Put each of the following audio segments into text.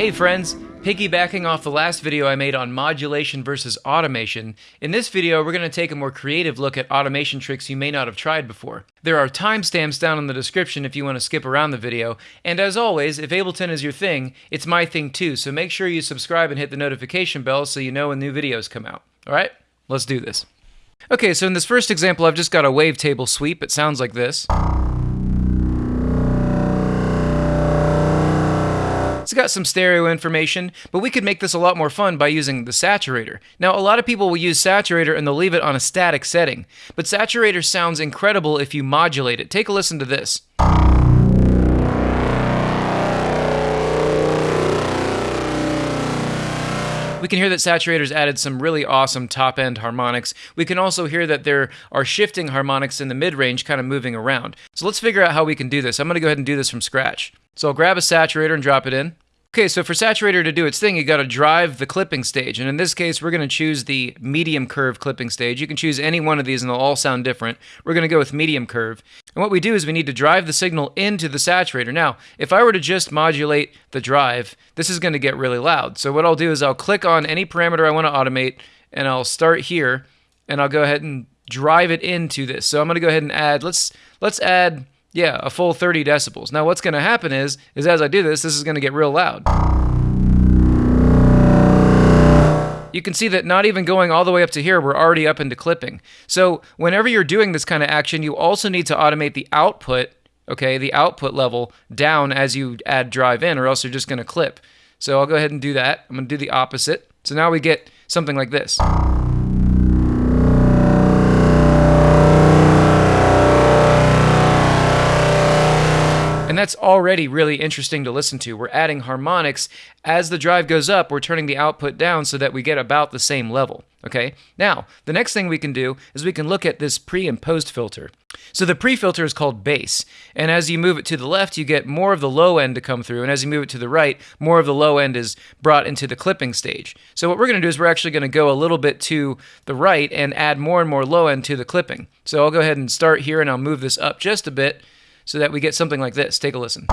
Hey friends, piggybacking off the last video I made on modulation versus automation, in this video we're going to take a more creative look at automation tricks you may not have tried before. There are timestamps down in the description if you want to skip around the video, and as always, if Ableton is your thing, it's my thing too, so make sure you subscribe and hit the notification bell so you know when new videos come out. Alright, let's do this. Okay, so in this first example I've just got a wavetable sweep, it sounds like this. It's got some stereo information, but we could make this a lot more fun by using the saturator. Now, a lot of people will use saturator and they'll leave it on a static setting, but saturator sounds incredible if you modulate it. Take a listen to this. We can hear that Saturator's added some really awesome top end harmonics. We can also hear that there are shifting harmonics in the mid range kind of moving around. So let's figure out how we can do this. I'm going to go ahead and do this from scratch. So I'll grab a saturator and drop it in. Okay, so for saturator to do its thing, you got to drive the clipping stage. And in this case, we're going to choose the medium curve clipping stage. You can choose any one of these and they'll all sound different. We're going to go with medium curve. And what we do is we need to drive the signal into the saturator. Now, if I were to just modulate the drive, this is going to get really loud. So what I'll do is I'll click on any parameter I want to automate and I'll start here and I'll go ahead and drive it into this. So I'm going to go ahead and add, let's, let's add yeah, a full 30 decibels. Now what's going to happen is, is as I do this, this is going to get real loud. You can see that not even going all the way up to here, we're already up into clipping. So whenever you're doing this kind of action, you also need to automate the output, okay, the output level down as you add drive in, or else you're just going to clip. So I'll go ahead and do that. I'm going to do the opposite. So now we get something like this. That's already really interesting to listen to. We're adding harmonics. As the drive goes up, we're turning the output down so that we get about the same level. Okay, now the next thing we can do is we can look at this pre and post filter. So the pre filter is called bass, and as you move it to the left, you get more of the low end to come through, and as you move it to the right, more of the low end is brought into the clipping stage. So what we're going to do is we're actually going to go a little bit to the right and add more and more low end to the clipping. So I'll go ahead and start here, and I'll move this up just a bit so that we get something like this. Take a listen.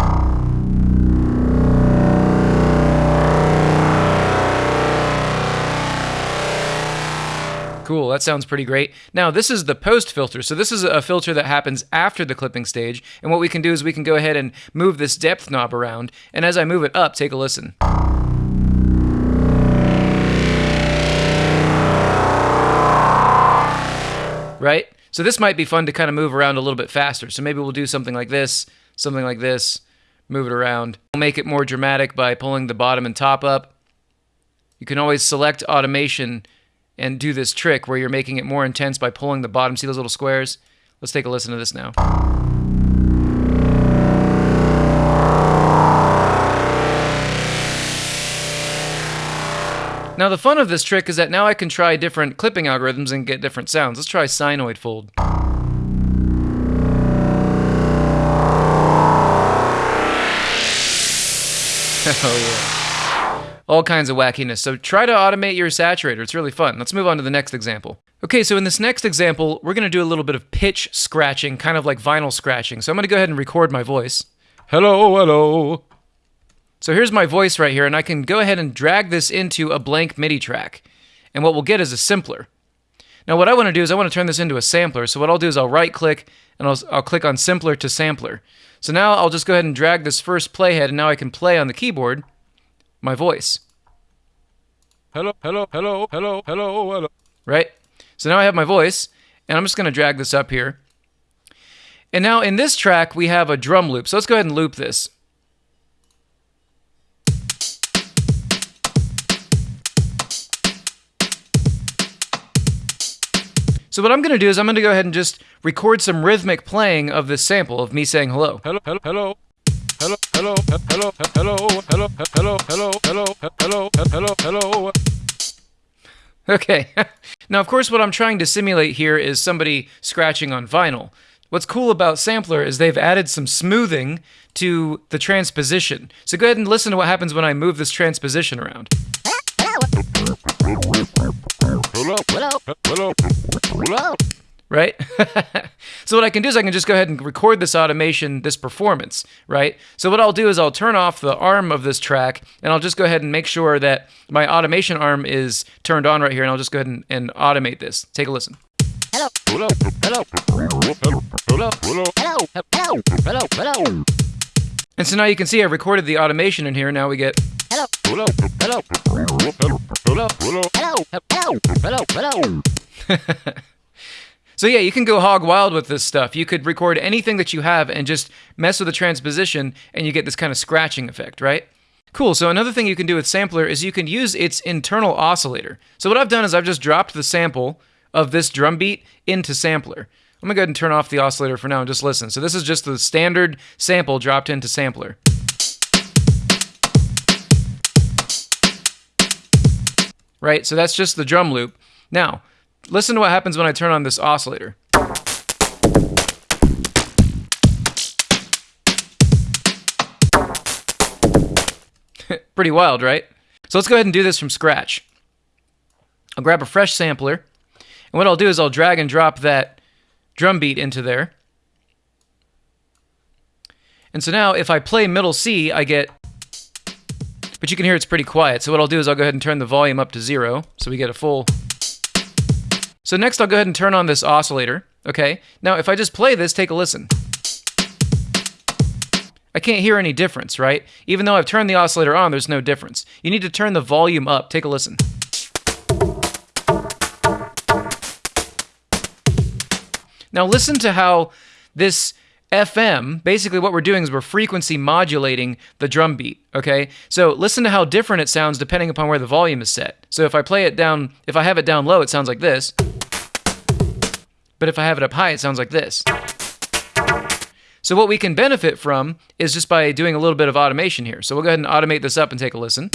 Cool, that sounds pretty great. Now, this is the post filter. So this is a filter that happens after the clipping stage. And what we can do is we can go ahead and move this depth knob around. And as I move it up, take a listen. Right? So this might be fun to kind of move around a little bit faster. So maybe we'll do something like this, something like this, move it around. We'll make it more dramatic by pulling the bottom and top up. You can always select automation and do this trick where you're making it more intense by pulling the bottom. See those little squares? Let's take a listen to this now. Now the fun of this trick is that now I can try different clipping algorithms and get different sounds. Let's try sinoid fold. oh yeah. All kinds of wackiness. So try to automate your saturator. It's really fun. Let's move on to the next example. Okay, so in this next example, we're going to do a little bit of pitch scratching, kind of like vinyl scratching. So I'm going to go ahead and record my voice. Hello, hello. So here's my voice right here, and I can go ahead and drag this into a blank MIDI track. And what we'll get is a simpler. Now what I want to do is I want to turn this into a sampler. So what I'll do is I'll right click and I'll, I'll click on simpler to sampler. So now I'll just go ahead and drag this first playhead and now I can play on the keyboard my voice. Hello, hello, hello, hello, hello, hello. Right? So now I have my voice and I'm just going to drag this up here. And now in this track we have a drum loop. So let's go ahead and loop this. So what I'm going to do is I'm going to go ahead and just record some rhythmic playing of this sample of me saying hello. Hello, hello, hello. Hello, hello, hello, hello, hello, hello, hello, hello, hello, hello, hello. Okay. now, of course, what I'm trying to simulate here is somebody scratching on vinyl. What's cool about Sampler is they've added some smoothing to the transposition. So go ahead and listen to what happens when I move this transposition around. Right? so what I can do is I can just go ahead and record this automation, this performance, right? So what I'll do is I'll turn off the arm of this track and I'll just go ahead and make sure that my automation arm is turned on right here and I'll just go ahead and, and automate this. Take a listen. Hello. Hello. Hello. Hello. Hello. Hello. Hello. Hello. Hello. And so now you can see I've recorded the automation in here. Now we get Hello. Hello. Hello. Hello. Hello. Hello. Hello. Hello. Hello. So yeah, you can go hog wild with this stuff. You could record anything that you have and just mess with the transposition and you get this kind of scratching effect, right? Cool. So another thing you can do with sampler is you can use its internal oscillator. So what I've done is I've just dropped the sample of this drum beat into sampler. I'm gonna go ahead and turn off the oscillator for now and just listen. So this is just the standard sample dropped into sampler. Right, so that's just the drum loop. Now, listen to what happens when I turn on this oscillator. Pretty wild, right? So let's go ahead and do this from scratch. I'll grab a fresh sampler, and what I'll do is I'll drag and drop that drum beat into there. And so now if I play middle C, I get, but you can hear it's pretty quiet. So what I'll do is I'll go ahead and turn the volume up to zero, so we get a full. So next I'll go ahead and turn on this oscillator, okay? Now if I just play this, take a listen. I can't hear any difference, right? Even though I've turned the oscillator on, there's no difference. You need to turn the volume up. Take a listen. Now listen to how this FM, basically what we're doing is we're frequency modulating the drum beat, okay? So listen to how different it sounds depending upon where the volume is set. So if I play it down, if I have it down low, it sounds like this. But if I have it up high, it sounds like this. So what we can benefit from is just by doing a little bit of automation here. So we'll go ahead and automate this up and take a listen.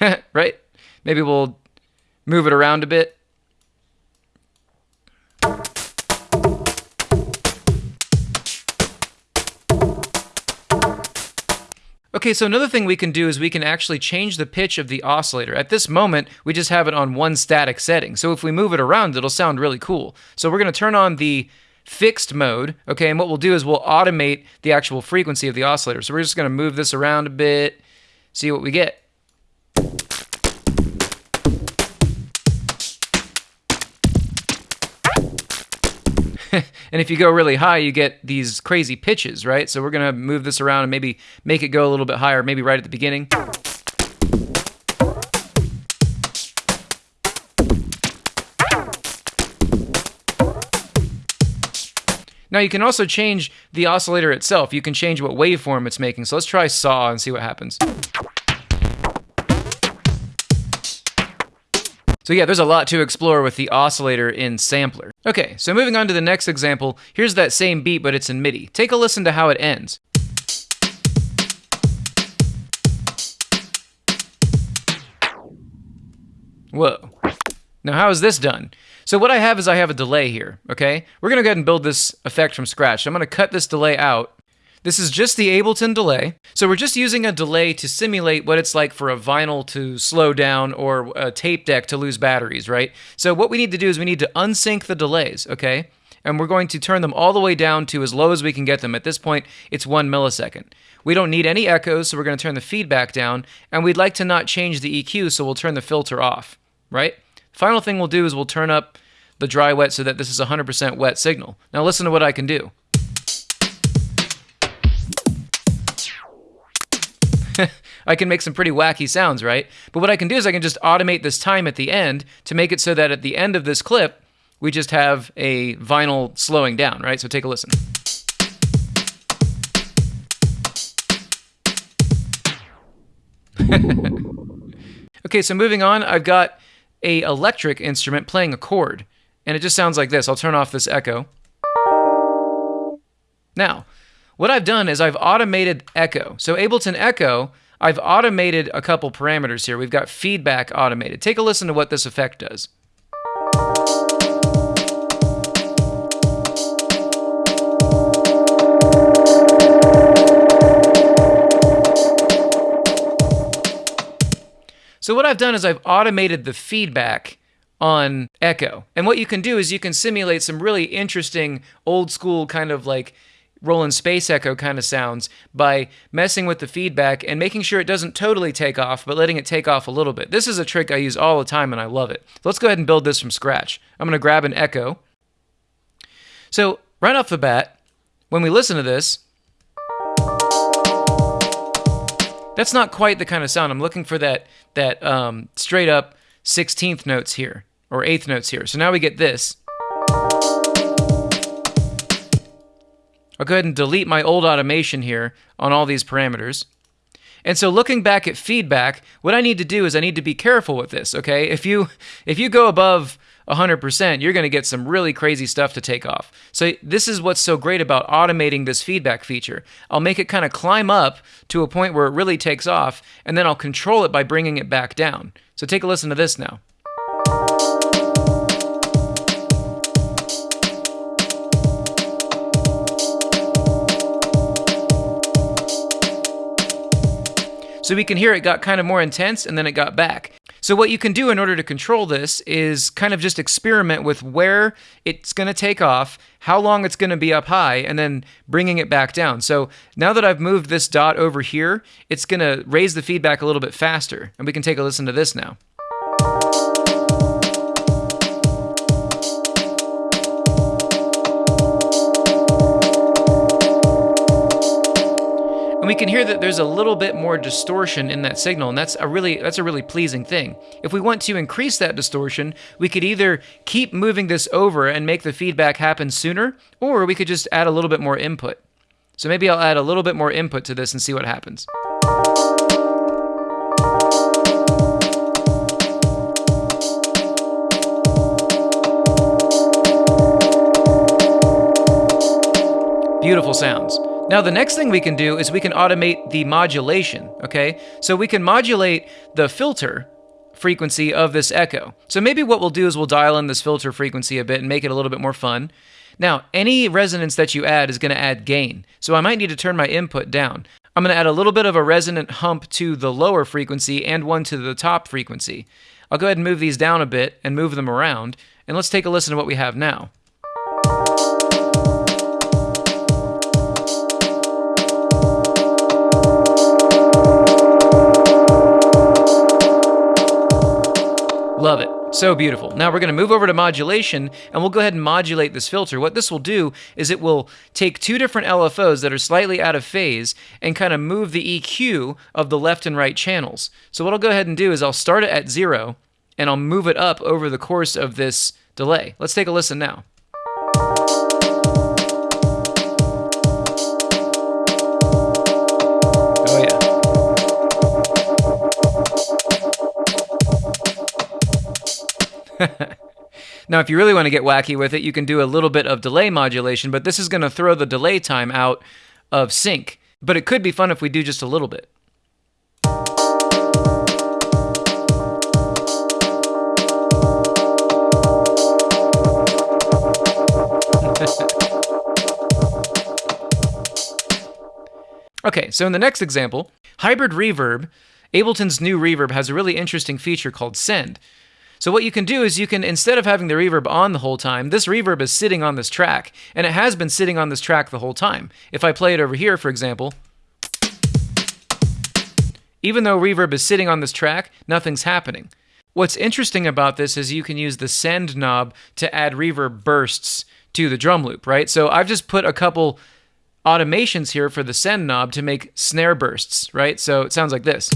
right? Maybe we'll move it around a bit. Okay, so another thing we can do is we can actually change the pitch of the oscillator. At this moment, we just have it on one static setting. So if we move it around, it'll sound really cool. So we're going to turn on the fixed mode, okay, and what we'll do is we'll automate the actual frequency of the oscillator. So we're just going to move this around a bit, see what we get. And if you go really high, you get these crazy pitches, right? So we're going to move this around and maybe make it go a little bit higher, maybe right at the beginning. Now you can also change the oscillator itself. You can change what waveform it's making. So let's try saw and see what happens. So yeah, there's a lot to explore with the oscillator in Sampler. Okay, so moving on to the next example, here's that same beat, but it's in MIDI. Take a listen to how it ends. Whoa. Now how is this done? So what I have is I have a delay here, okay? We're gonna go ahead and build this effect from scratch. I'm gonna cut this delay out, this is just the Ableton delay. So we're just using a delay to simulate what it's like for a vinyl to slow down or a tape deck to lose batteries, right? So what we need to do is we need to unsync the delays, okay? And we're going to turn them all the way down to as low as we can get them. At this point, it's one millisecond. We don't need any echoes, so we're going to turn the feedback down. And we'd like to not change the EQ, so we'll turn the filter off, right? Final thing we'll do is we'll turn up the dry wet so that this is 100% wet signal. Now listen to what I can do. I can make some pretty wacky sounds, right? But what I can do is I can just automate this time at the end to make it so that at the end of this clip, we just have a vinyl slowing down, right? So take a listen. okay, so moving on, I've got a electric instrument playing a chord, and it just sounds like this. I'll turn off this echo. Now, what I've done is I've automated echo. So Ableton Echo, I've automated a couple parameters here. We've got feedback automated. Take a listen to what this effect does. So what I've done is I've automated the feedback on Echo. And what you can do is you can simulate some really interesting old school kind of like Roland Space Echo kind of sounds by messing with the feedback and making sure it doesn't totally take off, but letting it take off a little bit. This is a trick I use all the time and I love it. Let's go ahead and build this from scratch. I'm going to grab an Echo. So, right off the bat, when we listen to this, that's not quite the kind of sound. I'm looking for that that um, straight up 16th notes here or eighth notes here. So now we get this. I'll go ahead and delete my old automation here on all these parameters. And so looking back at feedback, what I need to do is I need to be careful with this, okay? If you if you go above 100%, you're going to get some really crazy stuff to take off. So this is what's so great about automating this feedback feature. I'll make it kind of climb up to a point where it really takes off, and then I'll control it by bringing it back down. So take a listen to this now. So we can hear it got kind of more intense and then it got back. So what you can do in order to control this is kind of just experiment with where it's going to take off, how long it's going to be up high, and then bringing it back down. So now that I've moved this dot over here, it's going to raise the feedback a little bit faster. And we can take a listen to this now. And we can hear that there's a little bit more distortion in that signal and that's a really that's a really pleasing thing. If we want to increase that distortion we could either keep moving this over and make the feedback happen sooner or we could just add a little bit more input. So maybe i'll add a little bit more input to this and see what happens. Beautiful sounds now, the next thing we can do is we can automate the modulation, okay? So we can modulate the filter frequency of this echo. So maybe what we'll do is we'll dial in this filter frequency a bit and make it a little bit more fun. Now, any resonance that you add is going to add gain. So I might need to turn my input down. I'm going to add a little bit of a resonant hump to the lower frequency and one to the top frequency. I'll go ahead and move these down a bit and move them around. And let's take a listen to what we have now. Love it. So beautiful. Now we're going to move over to modulation and we'll go ahead and modulate this filter. What this will do is it will take two different LFOs that are slightly out of phase and kind of move the EQ of the left and right channels. So what I'll go ahead and do is I'll start it at zero and I'll move it up over the course of this delay. Let's take a listen now. now, if you really want to get wacky with it, you can do a little bit of delay modulation, but this is going to throw the delay time out of sync. But it could be fun if we do just a little bit. okay, so in the next example, hybrid reverb, Ableton's new reverb has a really interesting feature called send. So what you can do is you can, instead of having the reverb on the whole time, this reverb is sitting on this track, and it has been sitting on this track the whole time. If I play it over here, for example, even though reverb is sitting on this track, nothing's happening. What's interesting about this is you can use the send knob to add reverb bursts to the drum loop, right? So I've just put a couple automations here for the send knob to make snare bursts, right? So it sounds like this.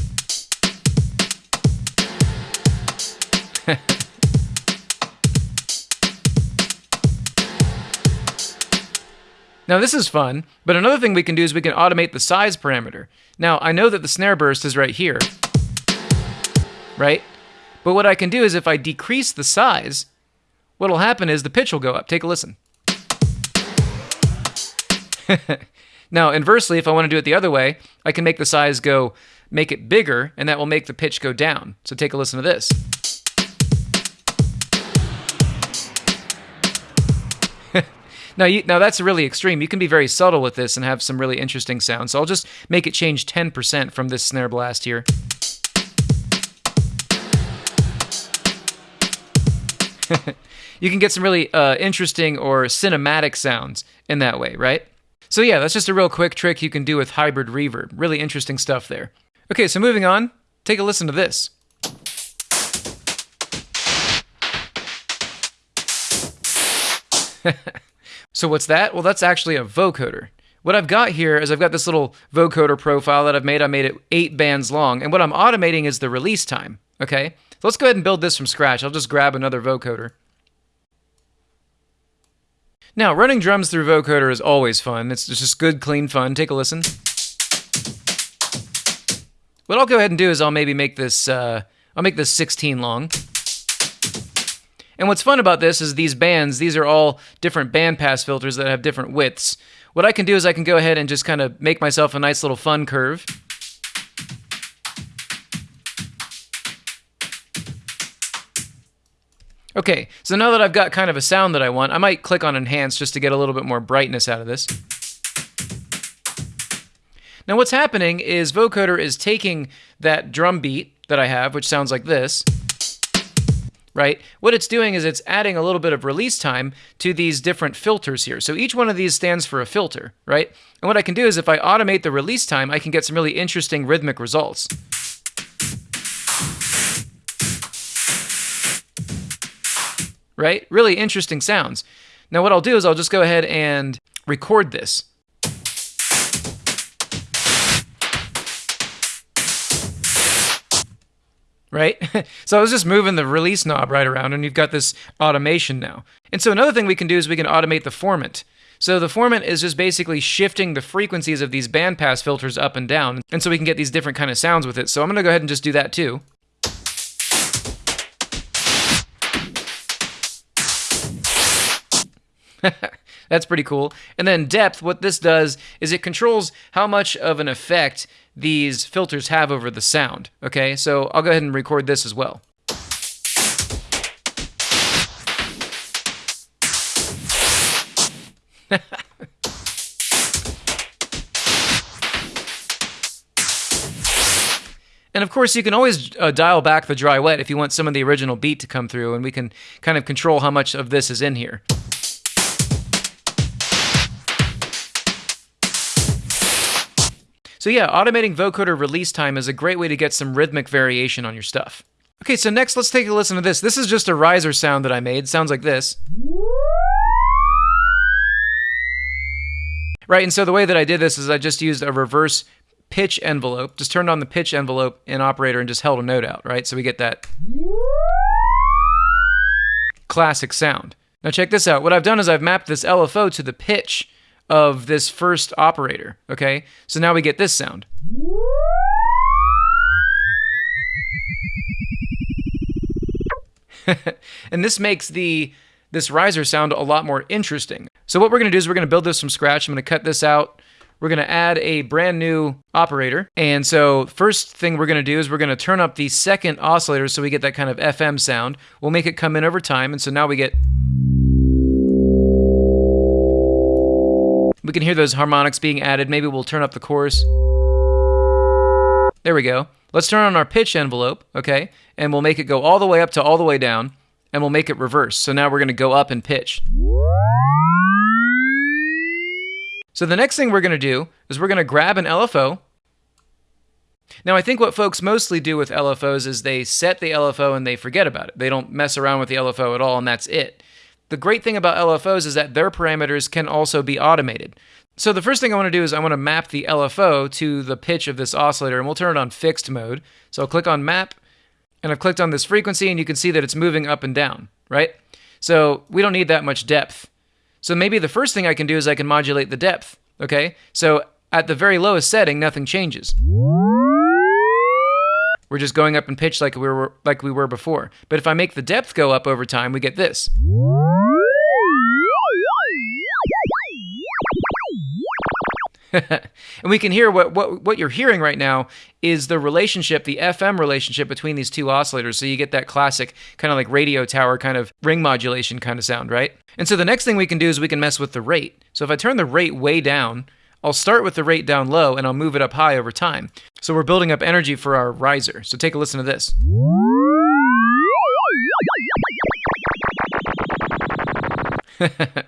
now this is fun, but another thing we can do is we can automate the size parameter. Now I know that the snare burst is right here, right? But what I can do is if I decrease the size, what'll happen is the pitch will go up. Take a listen. now, inversely, if I want to do it the other way, I can make the size go, make it bigger, and that will make the pitch go down. So take a listen to this. Now, you, now that's really extreme. You can be very subtle with this and have some really interesting sounds. So I'll just make it change 10% from this snare blast here. you can get some really uh, interesting or cinematic sounds in that way, right? So yeah, that's just a real quick trick you can do with hybrid reverb. Really interesting stuff there. Okay, so moving on, take a listen to this. so, what's that? Well, that's actually a vocoder. What I've got here is I've got this little vocoder profile that I've made. I made it eight bands long, and what I'm automating is the release time. Okay, so let's go ahead and build this from scratch. I'll just grab another vocoder. Now, running drums through vocoder is always fun. It's just good, clean fun. Take a listen. What I'll go ahead and do is I'll maybe make this uh, I'll make this 16 long. And what's fun about this is these bands, these are all different bandpass filters that have different widths. What I can do is I can go ahead and just kind of make myself a nice little fun curve. Okay, so now that I've got kind of a sound that I want, I might click on Enhance just to get a little bit more brightness out of this. Now what's happening is vocoder is taking that drum beat that I have, which sounds like this, right? What it's doing is it's adding a little bit of release time to these different filters here. So each one of these stands for a filter, right? And what I can do is if I automate the release time, I can get some really interesting rhythmic results. Right? Really interesting sounds. Now what I'll do is I'll just go ahead and record this. Right? so I was just moving the release knob right around, and you've got this automation now. And so another thing we can do is we can automate the formant. So the formant is just basically shifting the frequencies of these bandpass filters up and down, and so we can get these different kind of sounds with it. So I'm going to go ahead and just do that too. That's pretty cool. And then depth, what this does is it controls how much of an effect these filters have over the sound. Okay, so I'll go ahead and record this as well. And of course, you can always uh, dial back the dry wet if you want some of the original beat to come through, and we can kind of control how much of this is in here. So yeah, automating vocoder release time is a great way to get some rhythmic variation on your stuff. Okay, so next let's take a listen to this. This is just a riser sound that I made. sounds like this. Right, and so the way that I did this is I just used a reverse pitch envelope, just turned on the pitch envelope in operator and just held a note out, right? So we get that classic sound. Now check this out. What I've done is I've mapped this LFO to the pitch of this first operator, okay? So now we get this sound. and this makes the this riser sound a lot more interesting. So what we're to do is we're to build this from scratch. I'm to cut this out. We're to add a brand new operator. And so first thing we're to do is we're to turn up the second oscillator so we get that kind of FM sound. We'll make it come in over time. And so now we get We can hear those harmonics being added. Maybe we'll turn up the chorus. There we go. Let's turn on our pitch envelope, okay? And we'll make it go all the way up to all the way down, and we'll make it reverse. So now we're going to go up in pitch. So the next thing we're going to do is we're going to grab an LFO. Now, I think what folks mostly do with LFOs is they set the LFO and they forget about it. They don't mess around with the LFO at all, and that's it. The great thing about LFOs is that their parameters can also be automated. So the first thing I want to do is I want to map the LFO to the pitch of this oscillator, and we'll turn it on fixed mode. So I'll click on map, and I've clicked on this frequency, and you can see that it's moving up and down, right? So we don't need that much depth. So maybe the first thing I can do is I can modulate the depth, okay? So at the very lowest setting, nothing changes. We're just going up in pitch like we were like we were before. But if I make the depth go up over time, we get this. and we can hear what, what what you're hearing right now is the relationship, the FM relationship between these two oscillators. So you get that classic kind of like radio tower kind of ring modulation kind of sound, right? And so the next thing we can do is we can mess with the rate. So if I turn the rate way down, I'll start with the rate down low and I'll move it up high over time. So we're building up energy for our riser. So take a listen to this.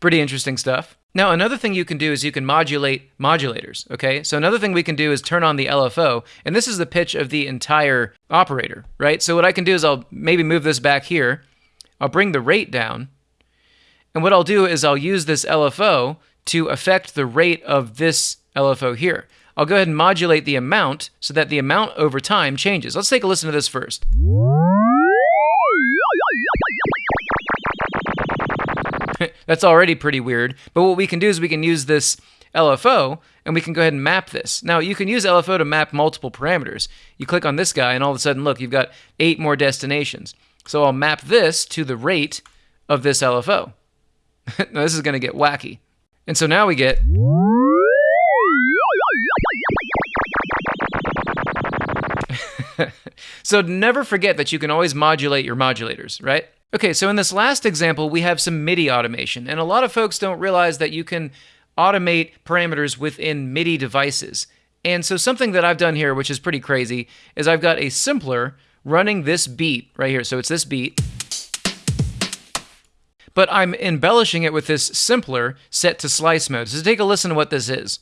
Pretty interesting stuff. Now, another thing you can do is you can modulate modulators, okay? So another thing we can do is turn on the LFO, and this is the pitch of the entire operator, right? So what I can do is I'll maybe move this back here. I'll bring the rate down. And what I'll do is I'll use this LFO to affect the rate of this LFO here. I'll go ahead and modulate the amount so that the amount over time changes. Let's take a listen to this first. That's already pretty weird. But what we can do is we can use this LFO and we can go ahead and map this. Now, you can use LFO to map multiple parameters. You click on this guy, and all of a sudden, look, you've got eight more destinations. So I'll map this to the rate of this LFO. now, this is going to get wacky. And so now we get. so never forget that you can always modulate your modulators, right? Okay, so in this last example, we have some MIDI automation, and a lot of folks don't realize that you can automate parameters within MIDI devices. And so something that I've done here, which is pretty crazy, is I've got a simpler running this beat right here. So it's this beat. But I'm embellishing it with this simpler set to slice mode. So take a listen to what this is.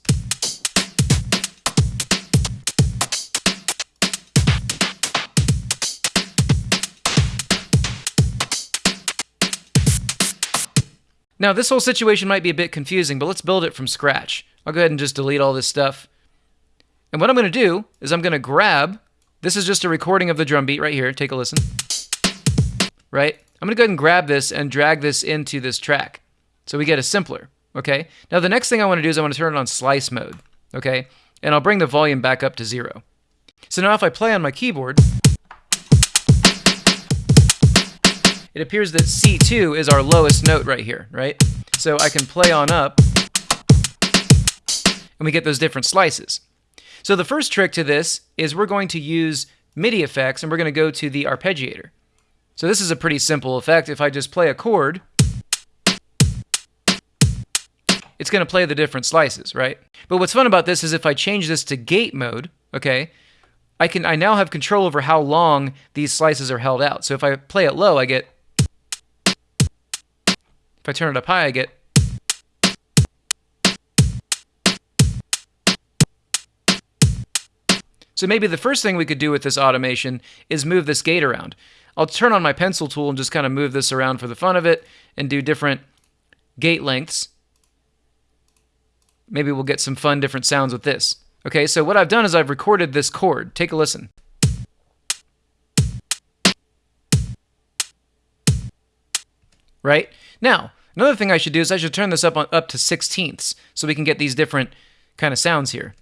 Now, this whole situation might be a bit confusing, but let's build it from scratch. I'll go ahead and just delete all this stuff. And what I'm going to do is I'm going to grab, this is just a recording of the drum beat right here. Take a listen. Right? I'm to go ahead and grab this and drag this into this track. So we get a simpler. Okay? Now, the next thing I want to do is I want to turn it on slice mode. Okay? And I'll bring the volume back up to zero. So now if I play on my keyboard, it appears that C2 is our lowest note right here, right? So I can play on up, and we get those different slices. So the first trick to this is we're going to use MIDI effects, and we're going to go to the arpeggiator. So this is a pretty simple effect. If I just play a chord, it's going to play the different slices, right? But what's fun about this is if I change this to gate mode, okay, I can I now have control over how long these slices are held out. So if I play it low, I get if I turn it up high, I get So maybe the first thing we could do with this automation is move this gate around. I'll turn on my pencil tool and just kind of move this around for the fun of it and do different gate lengths. Maybe we'll get some fun different sounds with this. Okay, so what I've done is I've recorded this chord. Take a listen. Right? Now, another thing I should do is I should turn this up on, up to sixteenths so we can get these different kind of sounds here.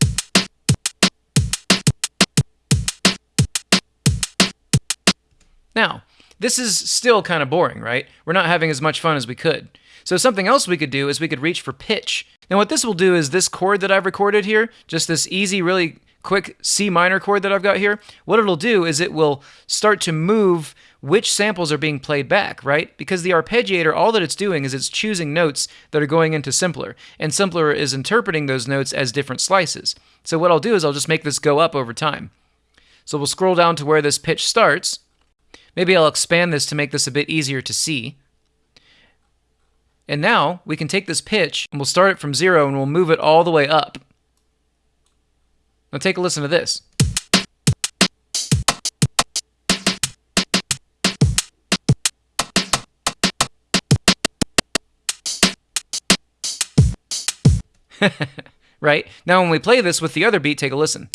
Now, this is still kind of boring, right? We're not having as much fun as we could. So something else we could do is we could reach for pitch. Now what this will do is this chord that I've recorded here, just this easy, really quick C minor chord that I've got here, what it'll do is it will start to move which samples are being played back, right? Because the arpeggiator, all that it's doing is it's choosing notes that are going into simpler, and simpler is interpreting those notes as different slices. So what I'll do is I'll just make this go up over time. So we'll scroll down to where this pitch starts, Maybe I'll expand this to make this a bit easier to see. And now we can take this pitch and we'll start it from zero and we'll move it all the way up. Now take a listen to this. right? Now when we play this with the other beat, take a listen.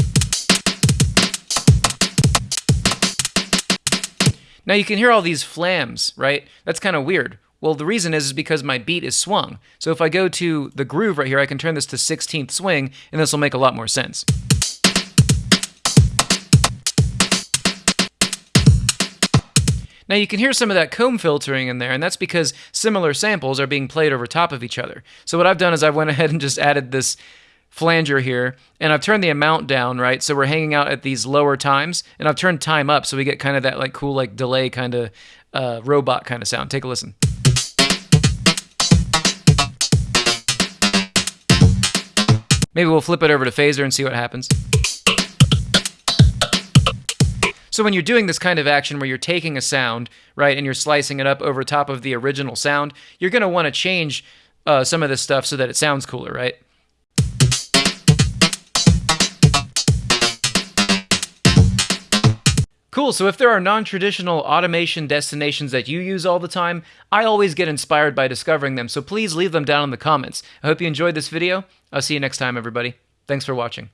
Now you can hear all these flams, right? That's kind of weird. Well, the reason is, is because my beat is swung. So if I go to the groove right here, I can turn this to 16th swing, and this will make a lot more sense. Now you can hear some of that comb filtering in there, and that's because similar samples are being played over top of each other. So what I've done is I went ahead and just added this flanger here, and I've turned the amount down, right? So we're hanging out at these lower times, and I've turned time up so we get kind of that like cool like delay kind of uh, robot kind of sound. Take a listen. Maybe we'll flip it over to phaser and see what happens. So when you're doing this kind of action where you're taking a sound, right, and you're slicing it up over top of the original sound, you're going to want to change uh, some of this stuff so that it sounds cooler, right? Cool. So if there are non traditional automation destinations that you use all the time, I always get inspired by discovering them. So please leave them down in the comments. I hope you enjoyed this video. I'll see you next time, everybody. Thanks for watching.